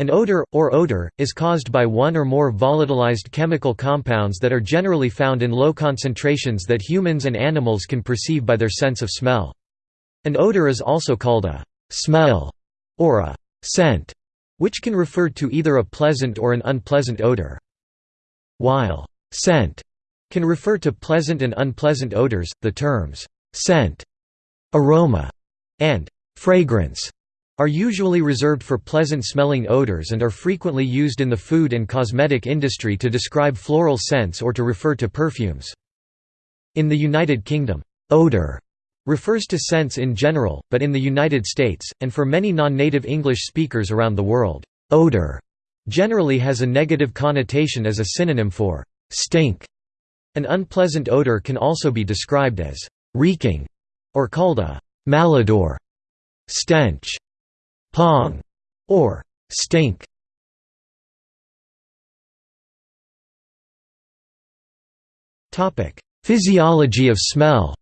An odor, or odor, is caused by one or more volatilized chemical compounds that are generally found in low concentrations that humans and animals can perceive by their sense of smell. An odor is also called a «smell» or a «scent», which can refer to either a pleasant or an unpleasant odor. While «scent» can refer to pleasant and unpleasant odors, the terms «scent», «aroma» and «fragrance» are usually reserved for pleasant-smelling odors and are frequently used in the food and cosmetic industry to describe floral scents or to refer to perfumes. In the United Kingdom, odor refers to scents in general, but in the United States, and for many non-native English speakers around the world, odor generally has a negative connotation as a synonym for stink. An unpleasant odor can also be described as reeking or called a malodor, stench, pong, or stink. Topic: Physiology of smell.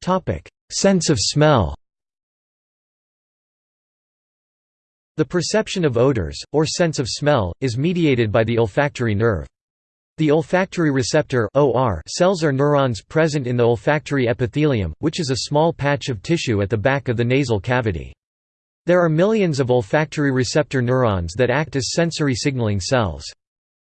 Topic: Sense of smell. The perception of odors, or sense of smell, is mediated by the olfactory nerve. The olfactory receptor OR cells are neurons present in the olfactory epithelium, which is a small patch of tissue at the back of the nasal cavity. There are millions of olfactory receptor neurons that act as sensory signaling cells.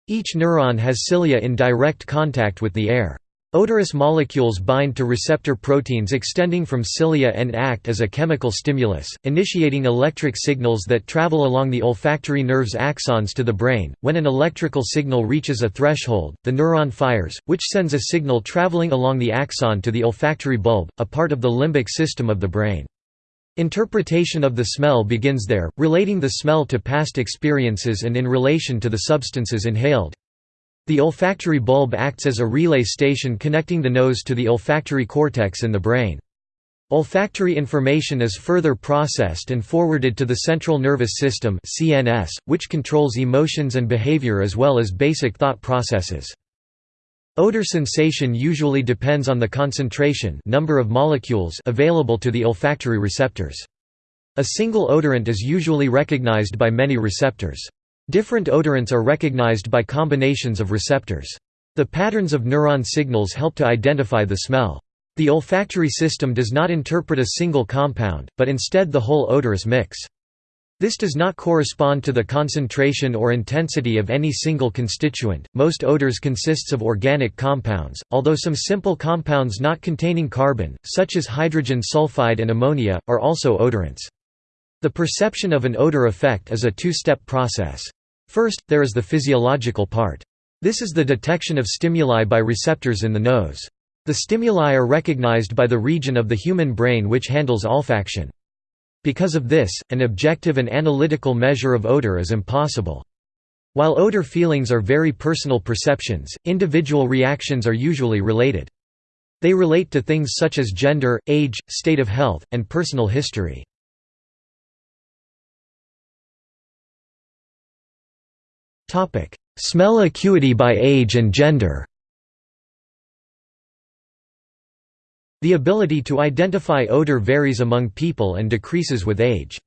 Each neuron has cilia in direct contact with the air. Odorous molecules bind to receptor proteins extending from cilia and act as a chemical stimulus, initiating electric signals that travel along the olfactory nerve's axons to the brain. When an electrical signal reaches a threshold, the neuron fires, which sends a signal traveling along the axon to the olfactory bulb, a part of the limbic system of the brain. Interpretation of the smell begins there, relating the smell to past experiences and in relation to the substances inhaled. The olfactory bulb acts as a relay station connecting the nose to the olfactory cortex in the brain. Olfactory information is further processed and forwarded to the central nervous system (CNS), which controls emotions and behavior as well as basic thought processes. Odor sensation usually depends on the concentration number of molecules available to the olfactory receptors. A single odorant is usually recognized by many receptors. Different odorants are recognized by combinations of receptors. The patterns of neuron signals help to identify the smell. The olfactory system does not interpret a single compound, but instead the whole odorous mix. This does not correspond to the concentration or intensity of any single constituent. Most odors consists of organic compounds, although some simple compounds not containing carbon, such as hydrogen sulfide and ammonia, are also odorants. The perception of an odor effect is a two-step process. First, there is the physiological part. This is the detection of stimuli by receptors in the nose. The stimuli are recognized by the region of the human brain which handles olfaction. Because of this, an objective and analytical measure of odor is impossible. While odor feelings are very personal perceptions, individual reactions are usually related. They relate to things such as gender, age, state of health, and personal history. Smell acuity by age and gender The ability to identify odor varies among people and decreases with age.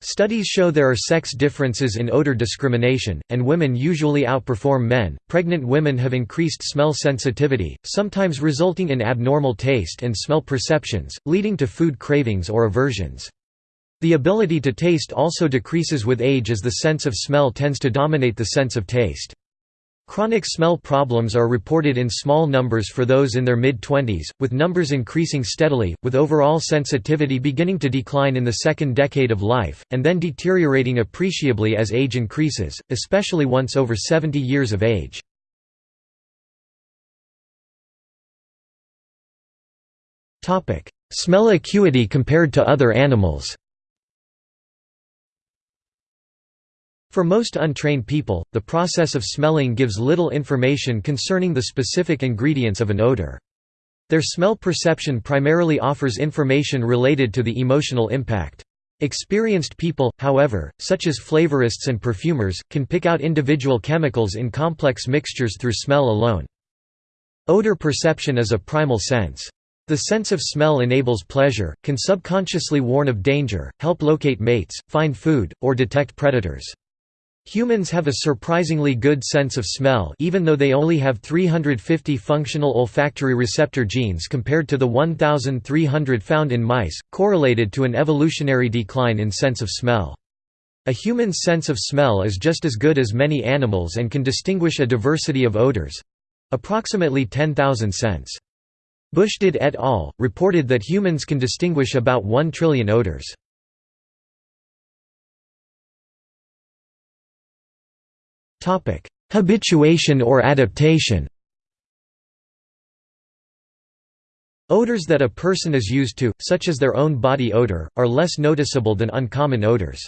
Studies show there are sex differences in odor discrimination, and women usually outperform men. Pregnant women have increased smell sensitivity, sometimes resulting in abnormal taste and smell perceptions, leading to food cravings or aversions. The ability to taste also decreases with age as the sense of smell tends to dominate the sense of taste. Chronic smell problems are reported in small numbers for those in their mid-twenties, with numbers increasing steadily, with overall sensitivity beginning to decline in the second decade of life, and then deteriorating appreciably as age increases, especially once over 70 years of age. Smell acuity compared to other animals For most untrained people, the process of smelling gives little information concerning the specific ingredients of an odor. Their smell perception primarily offers information related to the emotional impact. Experienced people, however, such as flavorists and perfumers, can pick out individual chemicals in complex mixtures through smell alone. Odor perception is a primal sense. The sense of smell enables pleasure, can subconsciously warn of danger, help locate mates, find food, or detect predators. Humans have a surprisingly good sense of smell even though they only have 350 functional olfactory receptor genes compared to the 1,300 found in mice, correlated to an evolutionary decline in sense of smell. A human's sense of smell is just as good as many animals and can distinguish a diversity of odors—approximately 10,000 scents. Bushdid et al. reported that humans can distinguish about 1 trillion odors. Habituation or adaptation Odors that a person is used to, such as their own body odor, are less noticeable than uncommon odors.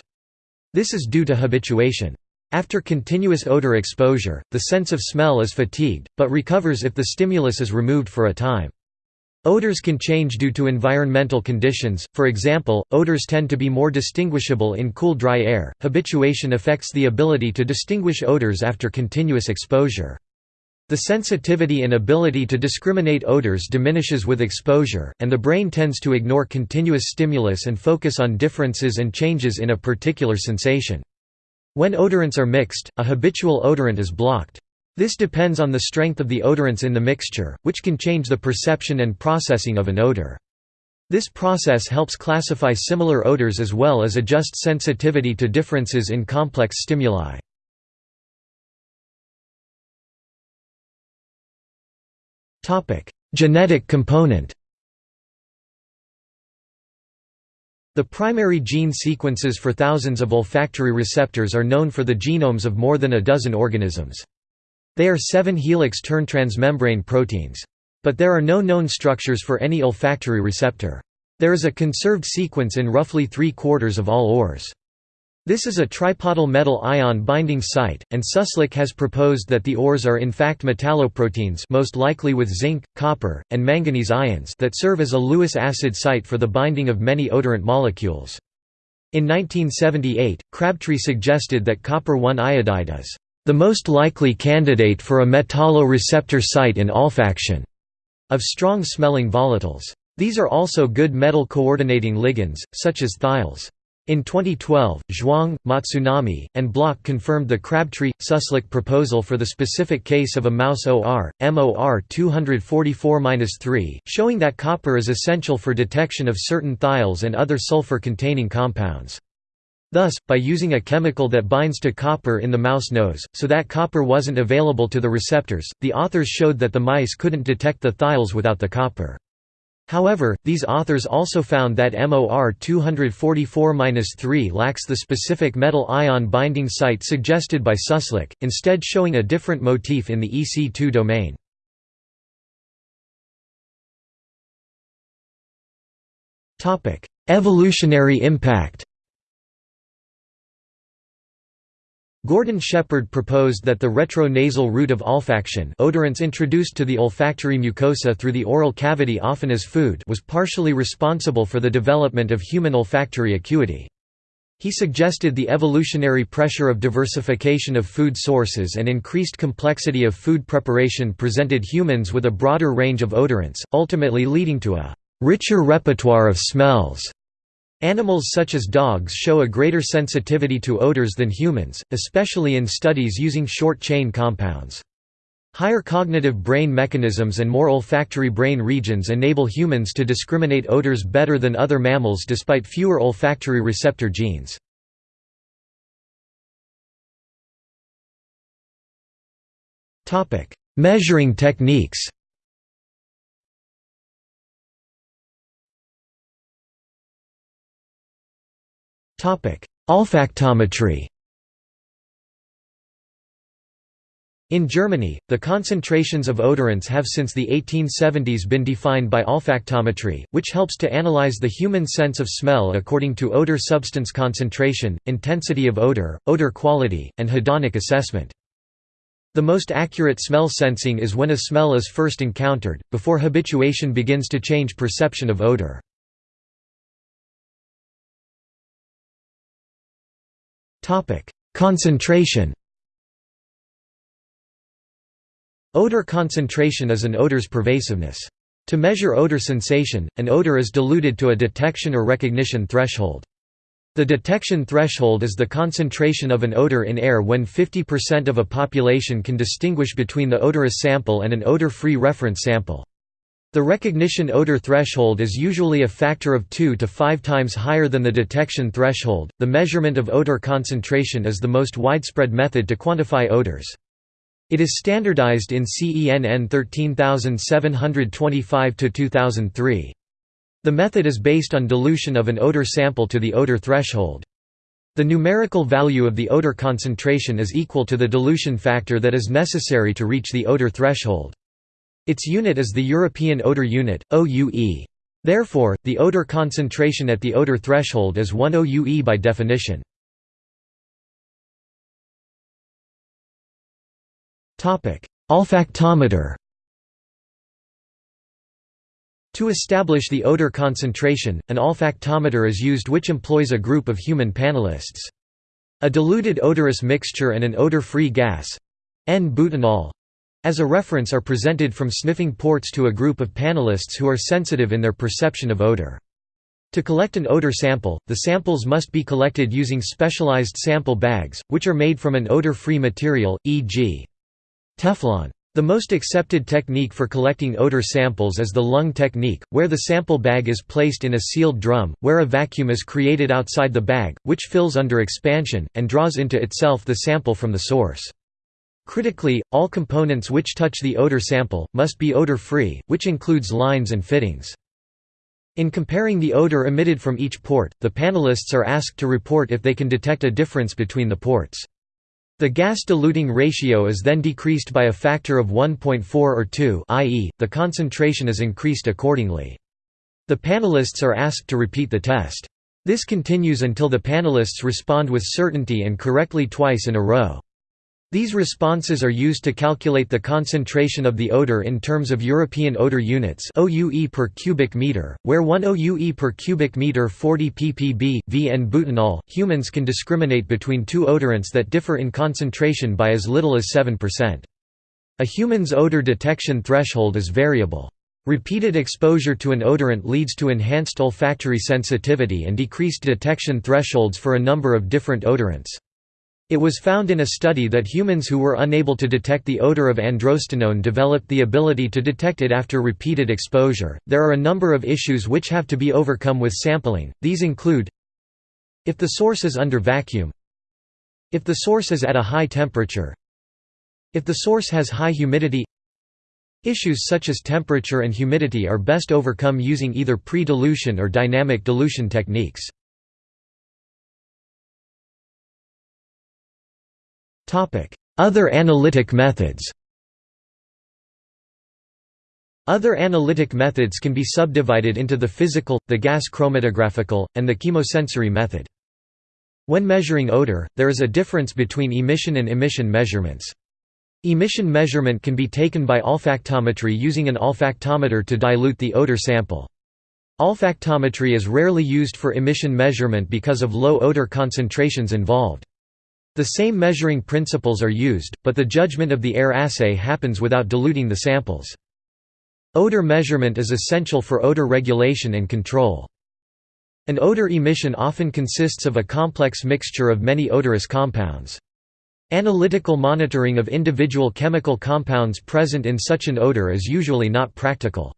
This is due to habituation. After continuous odor exposure, the sense of smell is fatigued, but recovers if the stimulus is removed for a time. Odors can change due to environmental conditions, for example, odors tend to be more distinguishable in cool dry air. Habituation affects the ability to distinguish odors after continuous exposure. The sensitivity and ability to discriminate odors diminishes with exposure, and the brain tends to ignore continuous stimulus and focus on differences and changes in a particular sensation. When odorants are mixed, a habitual odorant is blocked. This depends on the strength of the odorants in the mixture, which can change the perception and processing of an odor. This process helps classify similar odors as well as adjust sensitivity to differences in complex stimuli. Genetic component The primary gene sequences for thousands of olfactory receptors are known for the genomes of more than a dozen organisms. They are 7-helix turn transmembrane proteins. But there are no known structures for any olfactory receptor. There is a conserved sequence in roughly three-quarters of all ores. This is a tripodal metal ion binding site, and Suslick has proposed that the ores are in fact metalloproteins most likely with zinc, copper, and manganese ions that serve as a Lewis acid site for the binding of many odorant molecules. In 1978, Crabtree suggested that copper-1 iodide is the most likely candidate for a metalloreceptor site in olfaction of strong-smelling volatiles. These are also good metal coordinating ligands, such as thiols. In 2012, Zhuang, Matsunami, and Block confirmed the Crabtree-Suslick proposal for the specific case of a mouse OR, MOR 244-3, showing that copper is essential for detection of certain thiols and other sulfur-containing compounds. Thus, by using a chemical that binds to copper in the mouse nose, so that copper wasn't available to the receptors, the authors showed that the mice couldn't detect the thiols without the copper. However, these authors also found that MOR 244-3 lacks the specific metal ion binding site suggested by Suslick, instead showing a different motif in the EC2 domain. Evolutionary impact Gordon Shepherd proposed that the retro-nasal route of olfaction odorants introduced to the olfactory mucosa through the oral cavity often as food was partially responsible for the development of human olfactory acuity. He suggested the evolutionary pressure of diversification of food sources and increased complexity of food preparation presented humans with a broader range of odorants, ultimately leading to a richer repertoire of smells. Animals such as dogs show a greater sensitivity to odors than humans, especially in studies using short-chain compounds. Higher cognitive brain mechanisms and more olfactory brain regions enable humans to discriminate odors better than other mammals despite fewer olfactory receptor genes. Measuring techniques Olfactometry In Germany, the concentrations of odorants have since the 1870s been defined by olfactometry, which helps to analyze the human sense of smell according to odor substance concentration, intensity of odor, odor quality, and hedonic assessment. The most accurate smell sensing is when a smell is first encountered, before habituation begins to change perception of odor. Concentration Odor concentration is an odor's pervasiveness. To measure odor sensation, an odor is diluted to a detection or recognition threshold. The detection threshold is the concentration of an odor in air when 50% of a population can distinguish between the odorous sample and an odor-free reference sample. The recognition odor threshold is usually a factor of 2 to 5 times higher than the detection threshold. The measurement of odor concentration is the most widespread method to quantify odors. It is standardized in CENN 13725 2003. The method is based on dilution of an odor sample to the odor threshold. The numerical value of the odor concentration is equal to the dilution factor that is necessary to reach the odor threshold. Its unit is the European Odor Unit, OUE. Therefore, the odor concentration at the odor threshold is 1 OUE by definition. Olfactometer To establish the odor concentration, an olfactometer is used which employs a group of human panelists. A diluted odorous mixture and an odor-free gas N-butanol as a reference are presented from sniffing ports to a group of panelists who are sensitive in their perception of odor. To collect an odor sample, the samples must be collected using specialized sample bags, which are made from an odor-free material, e.g. Teflon. The most accepted technique for collecting odor samples is the lung technique, where the sample bag is placed in a sealed drum, where a vacuum is created outside the bag, which fills under expansion, and draws into itself the sample from the source. Critically, all components which touch the odor sample, must be odor-free, which includes lines and fittings. In comparing the odor emitted from each port, the panelists are asked to report if they can detect a difference between the ports. The gas diluting ratio is then decreased by a factor of 1.4 or 2 i.e., the concentration is increased accordingly. The panelists are asked to repeat the test. This continues until the panelists respond with certainty and correctly twice in a row. These responses are used to calculate the concentration of the odor in terms of European odor units OUE per cubic meter, where 1 OUE per cubic meter 40 ppb, V and butanol. Humans can discriminate between two odorants that differ in concentration by as little as 7%. A human's odor detection threshold is variable. Repeated exposure to an odorant leads to enhanced olfactory sensitivity and decreased detection thresholds for a number of different odorants. It was found in a study that humans who were unable to detect the odor of androstenone developed the ability to detect it after repeated exposure. There are a number of issues which have to be overcome with sampling. These include if the source is under vacuum, if the source is at a high temperature, if the source has high humidity. Issues such as temperature and humidity are best overcome using either pre-dilution or dynamic dilution techniques. Other analytic methods Other analytic methods can be subdivided into the physical, the gas chromatographical, and the chemosensory method. When measuring odor, there is a difference between emission and immission measurements. Emission measurement can be taken by olfactometry using an olfactometer to dilute the odor sample. Olfactometry is rarely used for immission measurement because of low odor concentrations involved. The same measuring principles are used, but the judgment of the air assay happens without diluting the samples. Odor measurement is essential for odor regulation and control. An odor emission often consists of a complex mixture of many odorous compounds. Analytical monitoring of individual chemical compounds present in such an odor is usually not practical.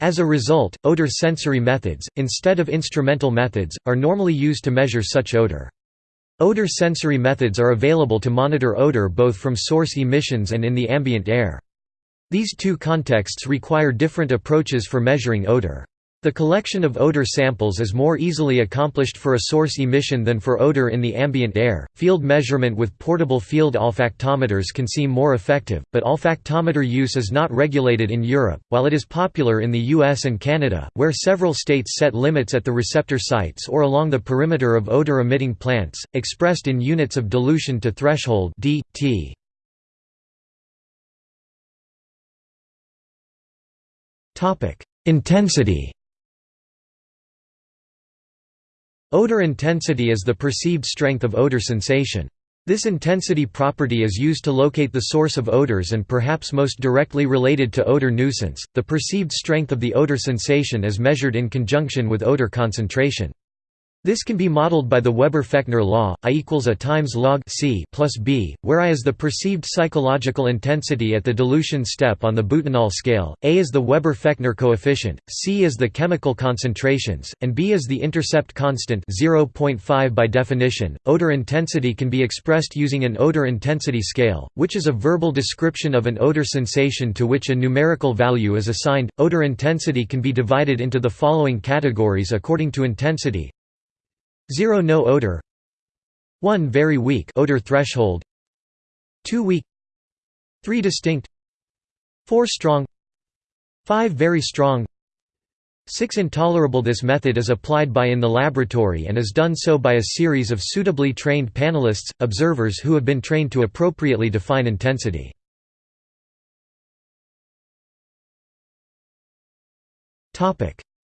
As a result, odor sensory methods, instead of instrumental methods, are normally used to measure such odor. Odor sensory methods are available to monitor odor both from source emissions and in the ambient air. These two contexts require different approaches for measuring odor. The collection of odor samples is more easily accomplished for a source emission than for odor in the ambient air. Field measurement with portable field olfactometers can seem more effective, but olfactometer use is not regulated in Europe, while it is popular in the US and Canada, where several states set limits at the receptor sites or along the perimeter of odor emitting plants, expressed in units of dilution to threshold (dt). Topic: Intensity Odor intensity is the perceived strength of odor sensation. This intensity property is used to locate the source of odors and perhaps most directly related to odor nuisance, the perceived strength of the odor sensation is measured in conjunction with odor concentration. This can be modeled by the Weber-Fechner law, I equals A times log C plus B, where I is the perceived psychological intensity at the dilution step on the butanol scale, A is the Weber-Fechner coefficient, C is the chemical concentrations, and B is the intercept constant 0.5 by definition. Odor intensity can be expressed using an odor intensity scale, which is a verbal description of an odor sensation to which a numerical value is assigned. Odor intensity can be divided into the following categories according to intensity 0 no odor. 1 very weak odor threshold. 2 weak. 3 distinct. 4 strong. 5 very strong. 6 intolerable. This method is applied by in the laboratory and is done so by a series of suitably trained panelists, observers who have been trained to appropriately define intensity.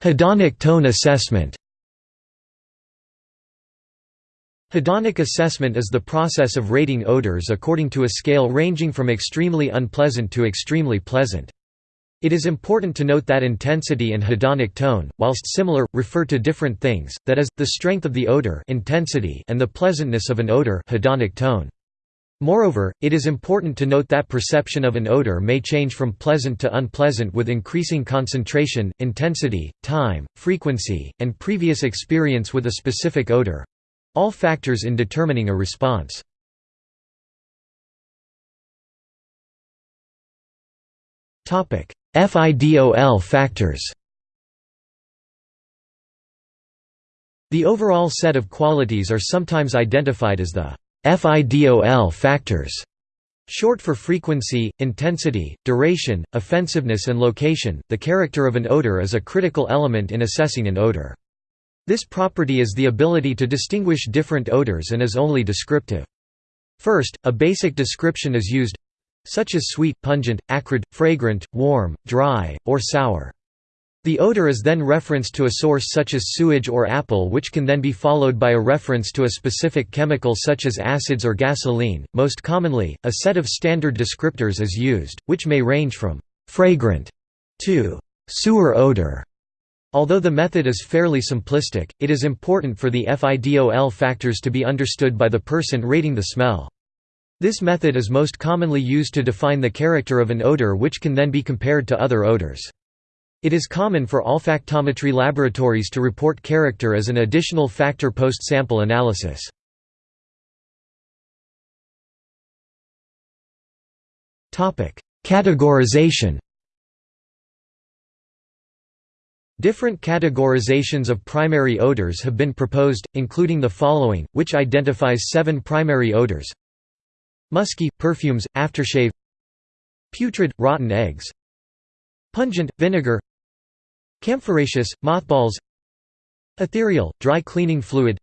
Hedonic tone assessment Hedonic assessment is the process of rating odors according to a scale ranging from extremely unpleasant to extremely pleasant. It is important to note that intensity and hedonic tone, whilst similar, refer to different things, that is, the strength of the odor intensity and the pleasantness of an odor hedonic tone. Moreover, it is important to note that perception of an odor may change from pleasant to unpleasant with increasing concentration, intensity, time, frequency, and previous experience with a specific odor. All factors in determining a response. FIDOL factors The overall set of qualities are sometimes identified as the FIDOL factors, short for frequency, intensity, duration, offensiveness and location. The character of an odor is a critical element in assessing an odor. This property is the ability to distinguish different odors and is only descriptive. First, a basic description is used such as sweet, pungent, acrid, fragrant, warm, dry, or sour. The odor is then referenced to a source such as sewage or apple which can then be followed by a reference to a specific chemical such as acids or gasoline. Most commonly, a set of standard descriptors is used, which may range from fragrant to sewer odor. Although the method is fairly simplistic, it is important for the FIDOL factors to be understood by the person rating the smell. This method is most commonly used to define the character of an odor which can then be compared to other odors. It is common for olfactometry laboratories to report character as an additional factor post-sample analysis. Categorization Different categorizations of primary odors have been proposed, including the following, which identifies seven primary odors. Musky – perfumes, aftershave. Putrid – rotten eggs. Pungent – vinegar. Camphoraceous – mothballs. Ethereal – dry cleaning fluid.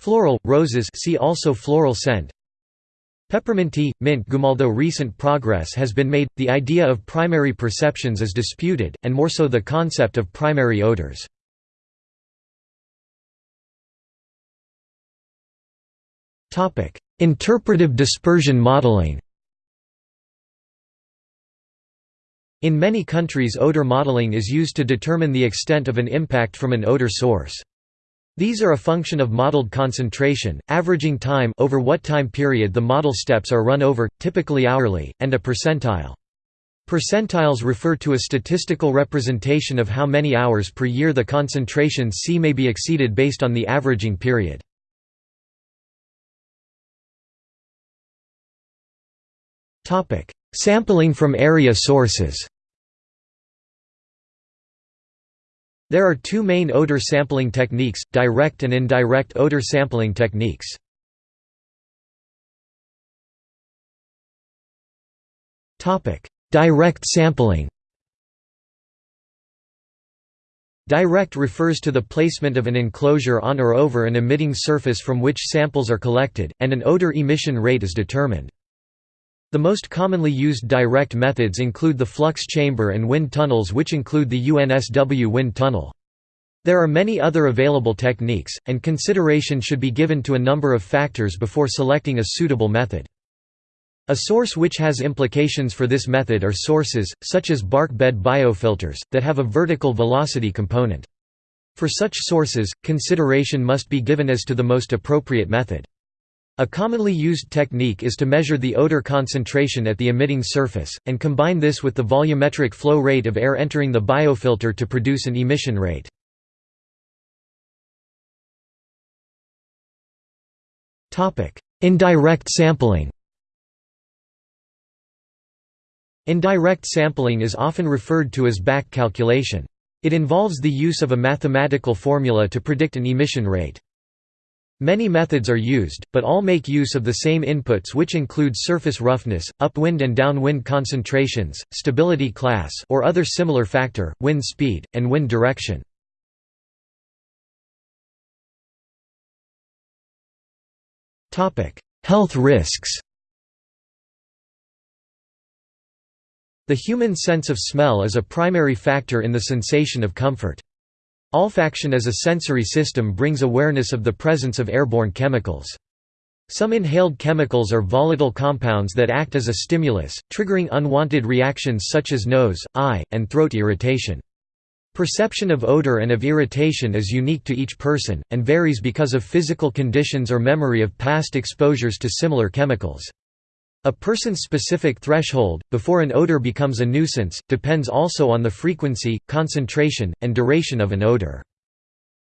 Floral – roses see also floral scent Pepperminty, mint gum Although recent progress has been made, the idea of primary perceptions is disputed, and more so the concept of primary odors. Interpretive dispersion modeling In many countries odor modeling is used to determine the extent of an impact from an odor source. These are a function of modeled concentration, averaging time over what time period the model steps are run over, typically hourly, and a percentile. Percentiles refer to a statistical representation of how many hours per year the concentration C may be exceeded based on the averaging period. Sampling from area sources There are two main odor sampling techniques, direct and indirect odor sampling techniques. Direct sampling Direct refers to the placement of an enclosure on or over an emitting surface from which samples are collected, and an odor emission rate is determined. The most commonly used direct methods include the flux chamber and wind tunnels which include the UNSW wind tunnel. There are many other available techniques, and consideration should be given to a number of factors before selecting a suitable method. A source which has implications for this method are sources, such as bark bed biofilters, that have a vertical velocity component. For such sources, consideration must be given as to the most appropriate method. A commonly used technique is to measure the odor concentration at the emitting surface, and combine this with the volumetric flow rate of air entering the biofilter to produce an emission rate. Indirect sampling Indirect sampling is often referred to as back calculation. It involves the use of a mathematical formula to predict an emission rate. Many methods are used, but all make use of the same inputs which include surface roughness, upwind and downwind concentrations, stability class or other similar factor, wind speed, and wind direction. Health risks The human sense of smell is a primary factor in the sensation of comfort. Olfaction as a sensory system brings awareness of the presence of airborne chemicals. Some inhaled chemicals are volatile compounds that act as a stimulus, triggering unwanted reactions such as nose, eye, and throat irritation. Perception of odor and of irritation is unique to each person, and varies because of physical conditions or memory of past exposures to similar chemicals. A person's specific threshold, before an odor becomes a nuisance, depends also on the frequency, concentration, and duration of an odor.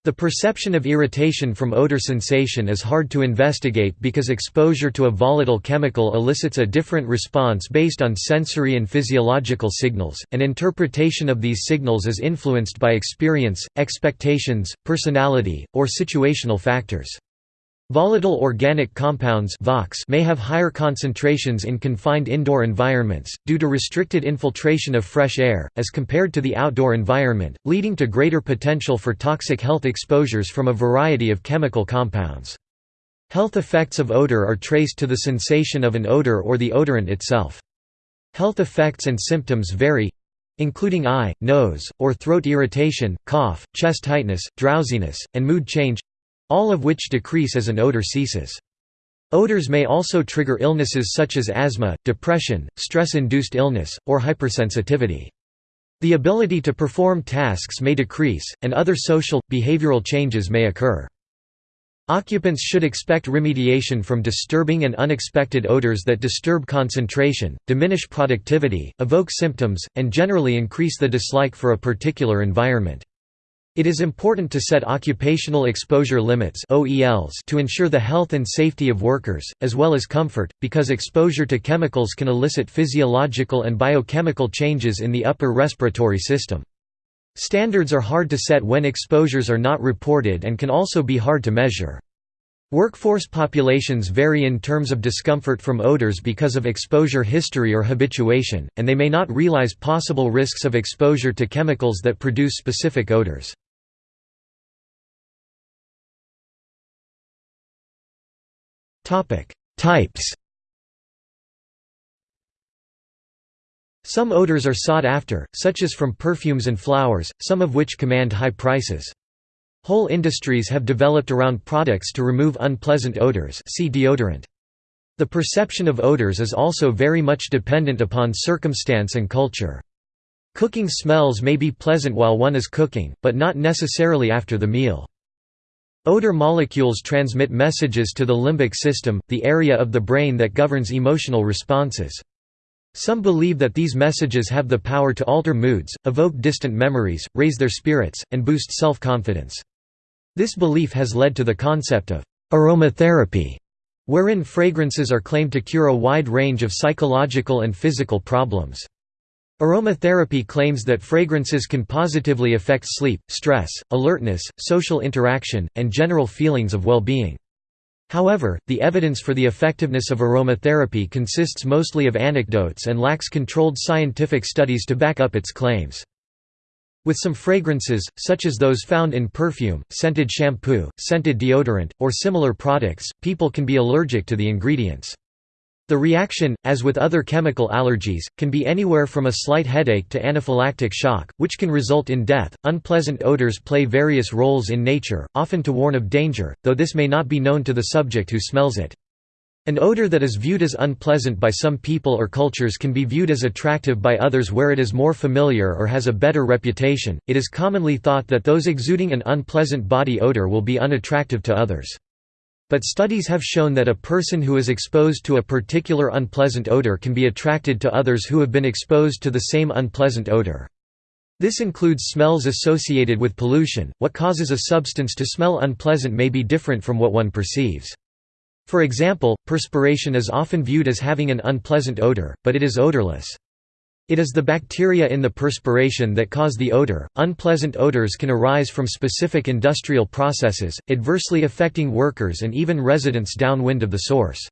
The perception of irritation from odor sensation is hard to investigate because exposure to a volatile chemical elicits a different response based on sensory and physiological signals, and interpretation of these signals is influenced by experience, expectations, personality, or situational factors. Volatile organic compounds may have higher concentrations in confined indoor environments, due to restricted infiltration of fresh air, as compared to the outdoor environment, leading to greater potential for toxic health exposures from a variety of chemical compounds. Health effects of odor are traced to the sensation of an odor or the odorant itself. Health effects and symptoms vary including eye, nose, or throat irritation, cough, chest tightness, drowsiness, and mood change all of which decrease as an odor ceases. Odors may also trigger illnesses such as asthma, depression, stress-induced illness, or hypersensitivity. The ability to perform tasks may decrease, and other social, behavioral changes may occur. Occupants should expect remediation from disturbing and unexpected odors that disturb concentration, diminish productivity, evoke symptoms, and generally increase the dislike for a particular environment. It is important to set occupational exposure limits to ensure the health and safety of workers, as well as comfort, because exposure to chemicals can elicit physiological and biochemical changes in the upper respiratory system. Standards are hard to set when exposures are not reported and can also be hard to measure. Workforce populations vary in terms of discomfort from odors because of exposure history or habituation, and they may not realize possible risks of exposure to chemicals that produce specific odors. Types Some odors are sought after, such as from perfumes and flowers, some of which command high prices. Whole industries have developed around products to remove unpleasant odors see deodorant. The perception of odors is also very much dependent upon circumstance and culture. Cooking smells may be pleasant while one is cooking, but not necessarily after the meal. Odor molecules transmit messages to the limbic system, the area of the brain that governs emotional responses. Some believe that these messages have the power to alter moods, evoke distant memories, raise their spirits, and boost self-confidence. This belief has led to the concept of aromatherapy, wherein fragrances are claimed to cure a wide range of psychological and physical problems. Aromatherapy claims that fragrances can positively affect sleep, stress, alertness, social interaction, and general feelings of well-being. However, the evidence for the effectiveness of aromatherapy consists mostly of anecdotes and lacks controlled scientific studies to back up its claims. With some fragrances, such as those found in perfume, scented shampoo, scented deodorant, or similar products, people can be allergic to the ingredients. The reaction, as with other chemical allergies, can be anywhere from a slight headache to anaphylactic shock, which can result in death. Unpleasant odors play various roles in nature, often to warn of danger, though this may not be known to the subject who smells it. An odor that is viewed as unpleasant by some people or cultures can be viewed as attractive by others where it is more familiar or has a better reputation. It is commonly thought that those exuding an unpleasant body odor will be unattractive to others. But studies have shown that a person who is exposed to a particular unpleasant odor can be attracted to others who have been exposed to the same unpleasant odor. This includes smells associated with pollution. What causes a substance to smell unpleasant may be different from what one perceives. For example, perspiration is often viewed as having an unpleasant odor, but it is odorless. It is the bacteria in the perspiration that cause the odor. Unpleasant odors can arise from specific industrial processes, adversely affecting workers and even residents downwind of the source.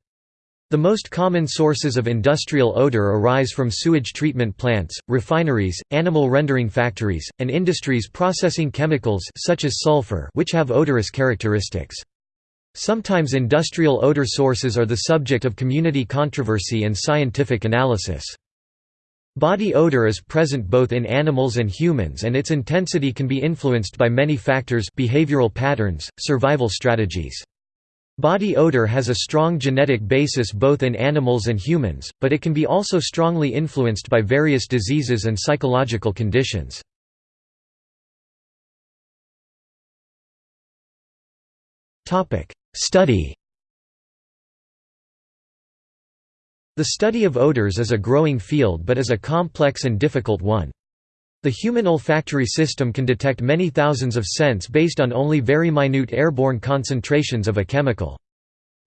The most common sources of industrial odor arise from sewage treatment plants, refineries, animal rendering factories, and industries processing chemicals such as sulfur which have odorous characteristics. Sometimes industrial odor sources are the subject of community controversy and scientific analysis. Body odor is present both in animals and humans and its intensity can be influenced by many factors behavioral patterns, survival strategies. Body odor has a strong genetic basis both in animals and humans, but it can be also strongly influenced by various diseases and psychological conditions. Study The study of odors is a growing field but is a complex and difficult one. The human olfactory system can detect many thousands of scents based on only very minute airborne concentrations of a chemical.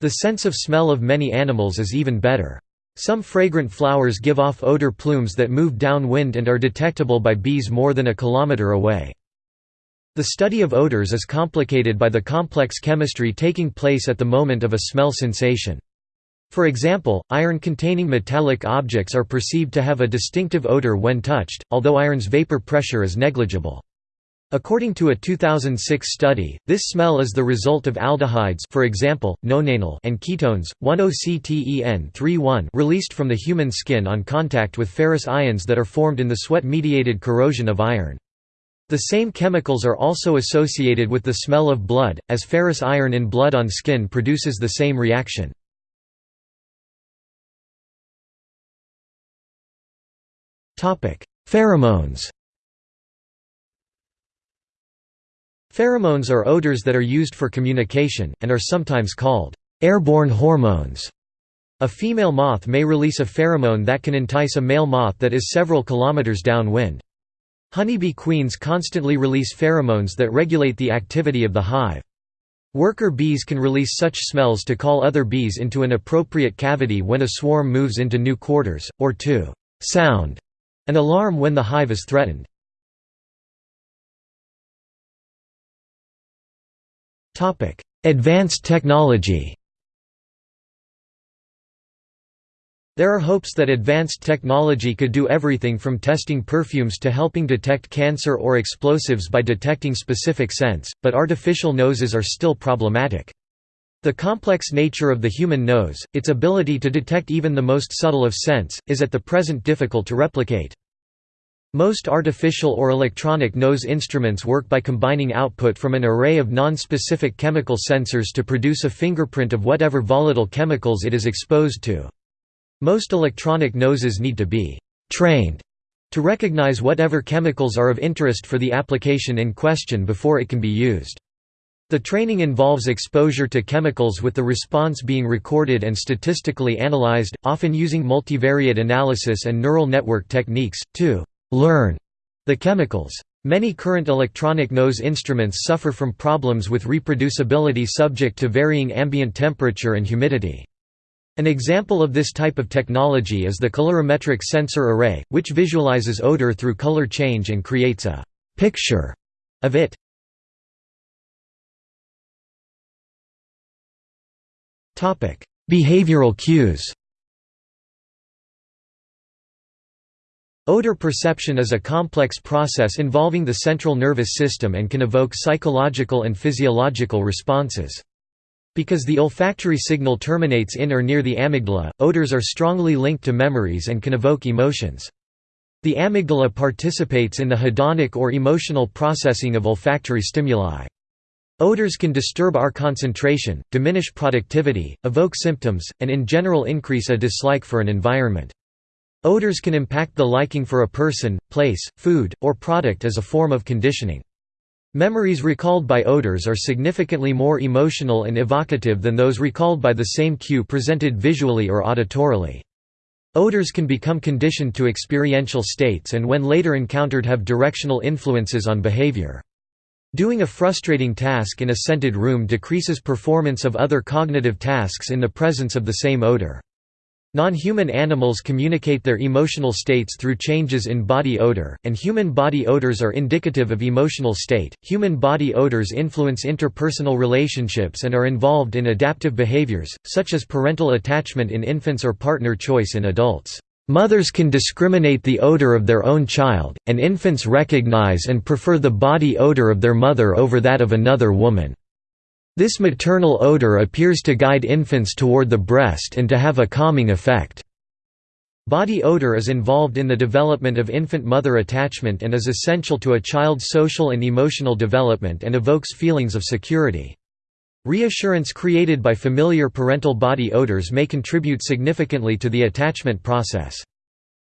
The sense of smell of many animals is even better. Some fragrant flowers give off odor plumes that move downwind and are detectable by bees more than a kilometer away. The study of odors is complicated by the complex chemistry taking place at the moment of a smell sensation. For example, iron-containing metallic objects are perceived to have a distinctive odor when touched, although iron's vapor pressure is negligible. According to a 2006 study, this smell is the result of aldehydes for example, nonanal and ketones, 1-octen-3-one released from the human skin on contact with ferrous ions that are formed in the sweat-mediated corrosion of iron. The same chemicals are also associated with the smell of blood, as ferrous iron in blood on skin produces the same reaction. Pheromones Pheromones are odors that are used for communication, and are sometimes called airborne hormones. A female moth may release a pheromone that can entice a male moth that is several kilometers downwind. Honeybee queens constantly release pheromones that regulate the activity of the hive. Worker bees can release such smells to call other bees into an appropriate cavity when a swarm moves into new quarters, or to «sound» an alarm when the hive is threatened. Advanced technology There are hopes that advanced technology could do everything from testing perfumes to helping detect cancer or explosives by detecting specific scents, but artificial noses are still problematic. The complex nature of the human nose, its ability to detect even the most subtle of scents, is at the present difficult to replicate. Most artificial or electronic nose instruments work by combining output from an array of non-specific chemical sensors to produce a fingerprint of whatever volatile chemicals it is exposed to. Most electronic noses need to be «trained» to recognize whatever chemicals are of interest for the application in question before it can be used. The training involves exposure to chemicals with the response being recorded and statistically analyzed, often using multivariate analysis and neural network techniques, to «learn» the chemicals. Many current electronic nose instruments suffer from problems with reproducibility subject to varying ambient temperature and humidity. An example of this type of technology is the colorimetric sensor array, which visualizes odor through color change and creates a «picture» of it. Behavioral cues Odor perception is a complex process involving the central nervous system and can evoke psychological and physiological responses. Because the olfactory signal terminates in or near the amygdala, odors are strongly linked to memories and can evoke emotions. The amygdala participates in the hedonic or emotional processing of olfactory stimuli. Odors can disturb our concentration, diminish productivity, evoke symptoms, and in general increase a dislike for an environment. Odors can impact the liking for a person, place, food, or product as a form of conditioning. Memories recalled by odors are significantly more emotional and evocative than those recalled by the same cue presented visually or auditorily. Odors can become conditioned to experiential states and when later encountered have directional influences on behavior. Doing a frustrating task in a scented room decreases performance of other cognitive tasks in the presence of the same odor. Non-human animals communicate their emotional states through changes in body odor, and human body odors are indicative of emotional state. Human body odors influence interpersonal relationships and are involved in adaptive behaviors, such as parental attachment in infants or partner choice in adults. Mothers can discriminate the odor of their own child, and infants recognize and prefer the body odor of their mother over that of another woman. This maternal odor appears to guide infants toward the breast and to have a calming effect. Body odor is involved in the development of infant-mother attachment and is essential to a child's social and emotional development and evokes feelings of security. Reassurance created by familiar parental body odors may contribute significantly to the attachment process.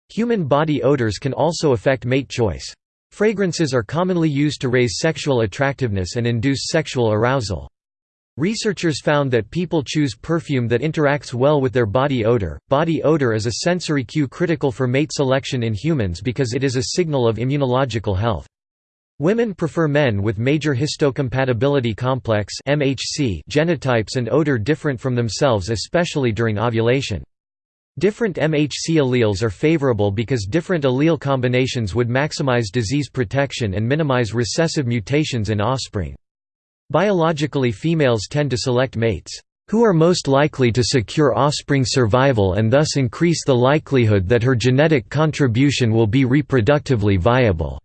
Human body odors can also affect mate choice. Fragrances are commonly used to raise sexual attractiveness and induce sexual arousal. Researchers found that people choose perfume that interacts well with their body odor. Body odor is a sensory cue critical for mate selection in humans because it is a signal of immunological health. Women prefer men with major histocompatibility complex (MHC) genotypes and odor different from themselves especially during ovulation. Different MHC alleles are favorable because different allele combinations would maximize disease protection and minimize recessive mutations in offspring. Biologically females tend to select mates who are most likely to secure offspring survival and thus increase the likelihood that her genetic contribution will be reproductively viable.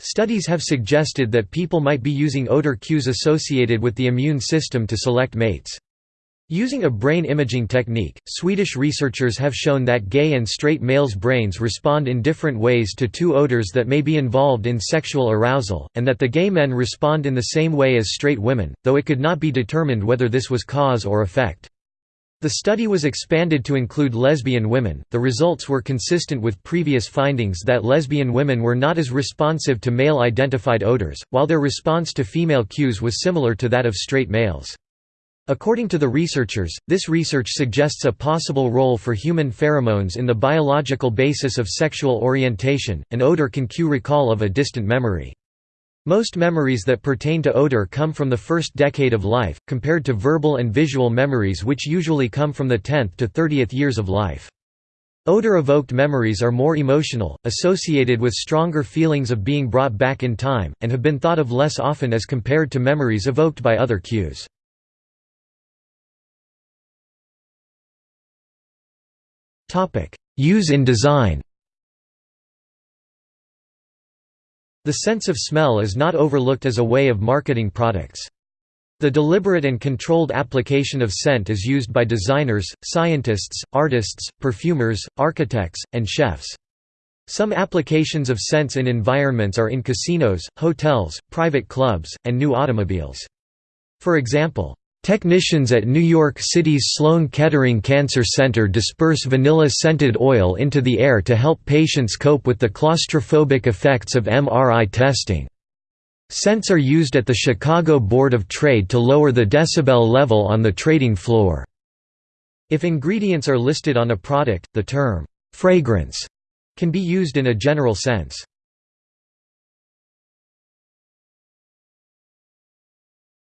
Studies have suggested that people might be using odor cues associated with the immune system to select mates. Using a brain imaging technique, Swedish researchers have shown that gay and straight males' brains respond in different ways to two odors that may be involved in sexual arousal, and that the gay men respond in the same way as straight women, though it could not be determined whether this was cause or effect. The study was expanded to include lesbian women. The results were consistent with previous findings that lesbian women were not as responsive to male identified odors, while their response to female cues was similar to that of straight males. According to the researchers, this research suggests a possible role for human pheromones in the biological basis of sexual orientation. An odor can cue recall of a distant memory. Most memories that pertain to odor come from the first decade of life, compared to verbal and visual memories which usually come from the 10th to 30th years of life. Odor-evoked memories are more emotional, associated with stronger feelings of being brought back in time, and have been thought of less often as compared to memories evoked by other cues. Use in design The sense of smell is not overlooked as a way of marketing products. The deliberate and controlled application of scent is used by designers, scientists, artists, perfumers, architects, and chefs. Some applications of scents in environments are in casinos, hotels, private clubs, and new automobiles. For example, Technicians at New York City's Sloan Kettering Cancer Center disperse vanilla-scented oil into the air to help patients cope with the claustrophobic effects of MRI testing. Scents are used at the Chicago Board of Trade to lower the decibel level on the trading floor. If ingredients are listed on a product, the term, "'fragrance' can be used in a general sense.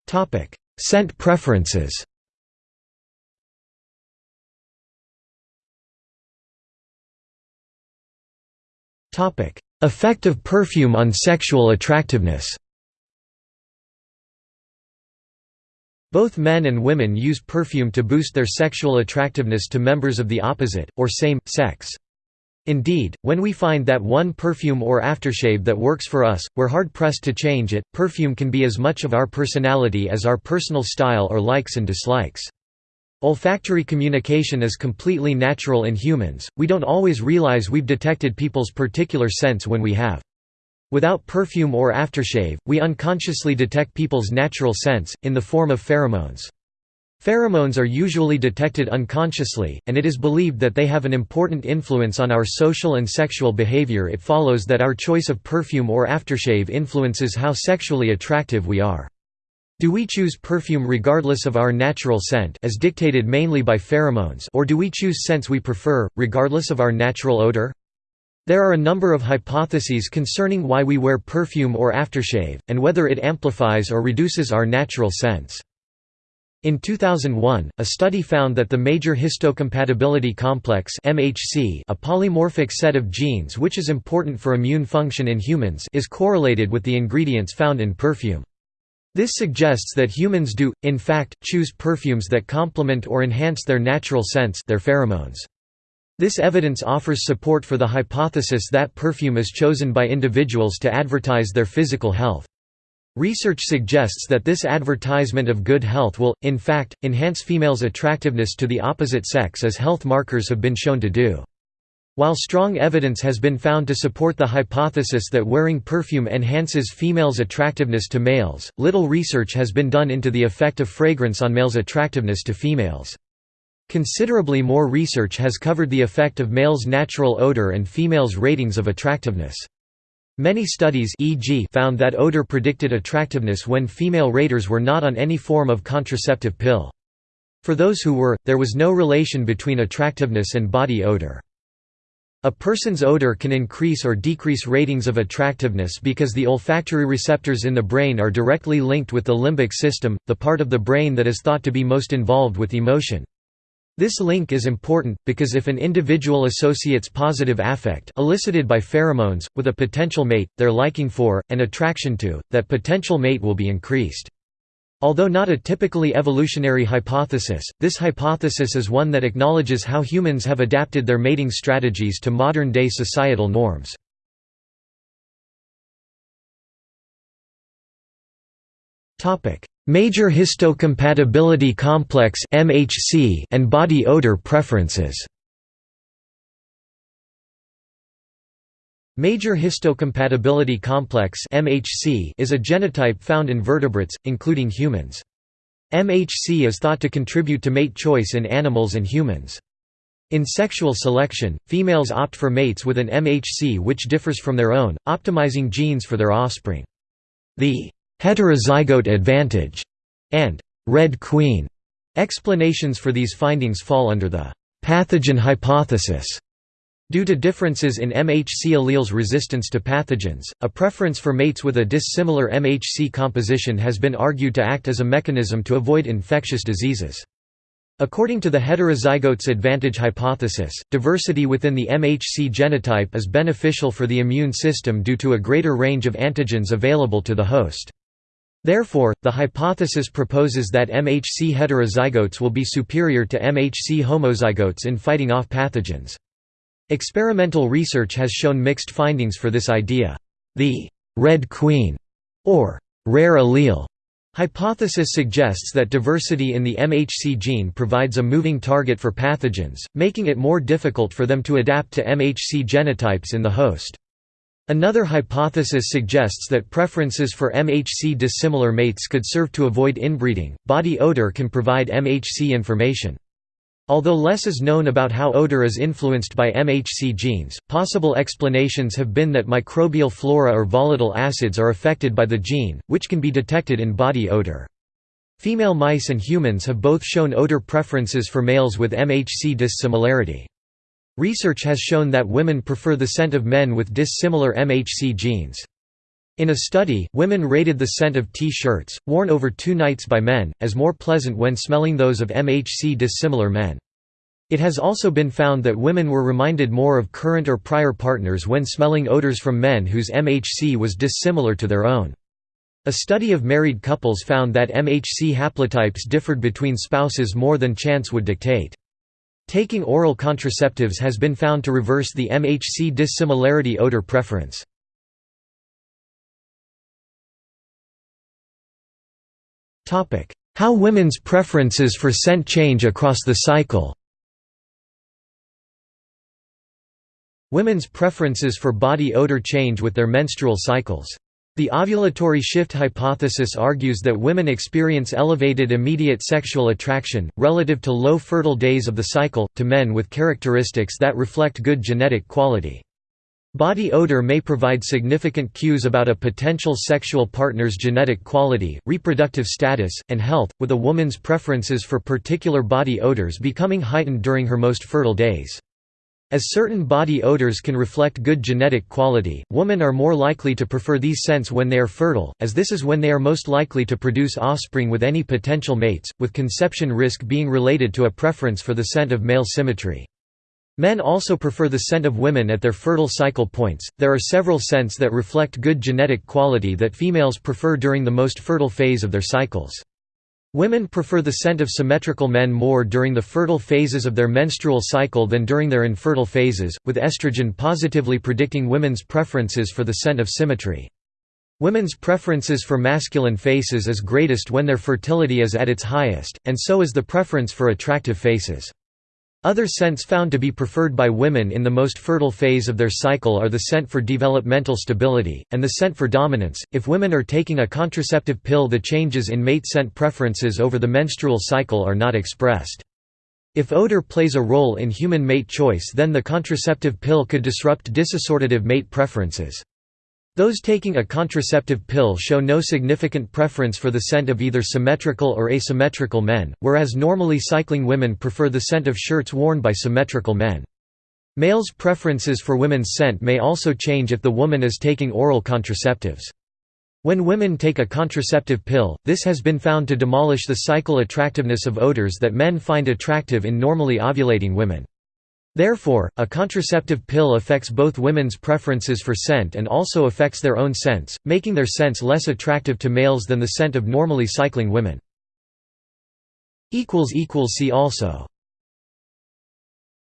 Topic Scent preferences. Effect of perfume on sexual attractiveness. Both men and women use perfume to boost their sexual attractiveness to members of the opposite, or same, sex. Indeed, when we find that one perfume or aftershave that works for us, we're hard-pressed to change it. Perfume can be as much of our personality as our personal style or likes and dislikes. Olfactory communication is completely natural in humans, we don't always realize we've detected people's particular scents when we have. Without perfume or aftershave, we unconsciously detect people's natural scents, in the form of pheromones. Pheromones are usually detected unconsciously, and it is believed that they have an important influence on our social and sexual behavior it follows that our choice of perfume or aftershave influences how sexually attractive we are. Do we choose perfume regardless of our natural scent as dictated mainly by pheromones or do we choose scents we prefer, regardless of our natural odor? There are a number of hypotheses concerning why we wear perfume or aftershave, and whether it amplifies or reduces our natural scents. In 2001, a study found that the major histocompatibility complex MHC, a polymorphic set of genes which is important for immune function in humans, is correlated with the ingredients found in perfume. This suggests that humans do, in fact, choose perfumes that complement or enhance their natural sense their pheromones. This evidence offers support for the hypothesis that perfume is chosen by individuals to advertise their physical health. Research suggests that this advertisement of good health will, in fact, enhance females' attractiveness to the opposite sex as health markers have been shown to do. While strong evidence has been found to support the hypothesis that wearing perfume enhances females' attractiveness to males, little research has been done into the effect of fragrance on males' attractiveness to females. Considerably more research has covered the effect of males' natural odor and females' ratings of attractiveness. Many studies e.g. found that odor predicted attractiveness when female raters were not on any form of contraceptive pill. For those who were, there was no relation between attractiveness and body odor. A person's odor can increase or decrease ratings of attractiveness because the olfactory receptors in the brain are directly linked with the limbic system, the part of the brain that is thought to be most involved with emotion. This link is important, because if an individual associates positive affect elicited by pheromones, with a potential mate, their liking for, and attraction to, that potential mate will be increased. Although not a typically evolutionary hypothesis, this hypothesis is one that acknowledges how humans have adapted their mating strategies to modern-day societal norms. Major histocompatibility complex (MHC) and body odor preferences. Major histocompatibility complex (MHC) is a genotype found in vertebrates, including humans. MHC is thought to contribute to mate choice in animals and humans. In sexual selection, females opt for mates with an MHC which differs from their own, optimizing genes for their offspring. The heterozygote advantage, and red queen explanations for these findings fall under the pathogen hypothesis. Due to differences in MHC alleles' resistance to pathogens, a preference for mates with a dissimilar MHC composition has been argued to act as a mechanism to avoid infectious diseases. According to the heterozygotes advantage hypothesis, diversity within the MHC genotype is beneficial for the immune system due to a greater range of antigens available to the host. Therefore, the hypothesis proposes that MHC heterozygotes will be superior to MHC homozygotes in fighting off pathogens. Experimental research has shown mixed findings for this idea. The «red queen» or «rare allele» hypothesis suggests that diversity in the MHC gene provides a moving target for pathogens, making it more difficult for them to adapt to MHC genotypes in the host. Another hypothesis suggests that preferences for MHC dissimilar mates could serve to avoid inbreeding. Body odor can provide MHC information. Although less is known about how odor is influenced by MHC genes, possible explanations have been that microbial flora or volatile acids are affected by the gene, which can be detected in body odor. Female mice and humans have both shown odor preferences for males with MHC dissimilarity. Research has shown that women prefer the scent of men with dissimilar MHC genes. In a study, women rated the scent of T-shirts, worn over two nights by men, as more pleasant when smelling those of MHC dissimilar men. It has also been found that women were reminded more of current or prior partners when smelling odors from men whose MHC was dissimilar to their own. A study of married couples found that MHC haplotypes differed between spouses more than chance would dictate. Taking oral contraceptives has been found to reverse the MHC dissimilarity odor preference. How women's preferences for scent change across the cycle Women's preferences for body odor change with their menstrual cycles. The ovulatory shift hypothesis argues that women experience elevated immediate sexual attraction, relative to low fertile days of the cycle, to men with characteristics that reflect good genetic quality. Body odor may provide significant cues about a potential sexual partner's genetic quality, reproductive status, and health, with a woman's preferences for particular body odors becoming heightened during her most fertile days. As certain body odors can reflect good genetic quality, women are more likely to prefer these scents when they are fertile, as this is when they are most likely to produce offspring with any potential mates, with conception risk being related to a preference for the scent of male symmetry. Men also prefer the scent of women at their fertile cycle points. There are several scents that reflect good genetic quality that females prefer during the most fertile phase of their cycles. Women prefer the scent of symmetrical men more during the fertile phases of their menstrual cycle than during their infertile phases, with estrogen positively predicting women's preferences for the scent of symmetry. Women's preferences for masculine faces is greatest when their fertility is at its highest, and so is the preference for attractive faces. Other scents found to be preferred by women in the most fertile phase of their cycle are the scent for developmental stability, and the scent for dominance. If women are taking a contraceptive pill, the changes in mate scent preferences over the menstrual cycle are not expressed. If odor plays a role in human mate choice, then the contraceptive pill could disrupt disassortative mate preferences. Those taking a contraceptive pill show no significant preference for the scent of either symmetrical or asymmetrical men, whereas normally cycling women prefer the scent of shirts worn by symmetrical men. Males' preferences for women's scent may also change if the woman is taking oral contraceptives. When women take a contraceptive pill, this has been found to demolish the cycle attractiveness of odors that men find attractive in normally ovulating women. Therefore, a contraceptive pill affects both women's preferences for scent and also affects their own scents, making their scents less attractive to males than the scent of normally cycling women. See also